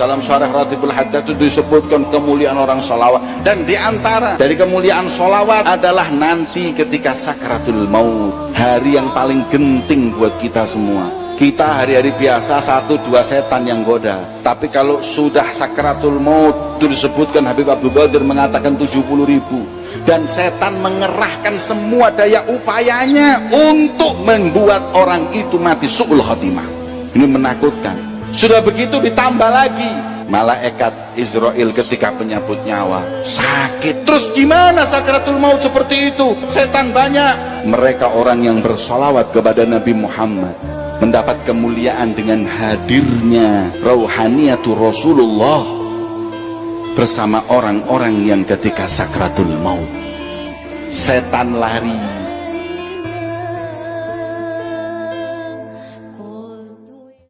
Dalam syarah Ratibul Haddad itu disebutkan kemuliaan orang solawat dan di antara dari kemuliaan solawat adalah nanti ketika sakratul maut hari yang paling genting buat kita semua. Kita hari-hari biasa satu dua setan yang goda. Tapi kalau sudah sakratul maut itu disebutkan Habib Abdul Qadir mengatakan 70 ribu. Dan setan mengerahkan semua daya upayanya untuk membuat orang itu mati su'ul khatimah ini menakutkan. Sudah begitu ditambah lagi. Malaikat Israel ketika penyambut nyawa sakit. Terus gimana sakratul maut seperti itu? Setan banyak. Mereka orang yang bersolawat kepada Nabi Muhammad mendapat kemuliaan dengan hadirnya rauhaniyatu Rasulullah bersama orang-orang yang ketika sakratul maut. Setan lari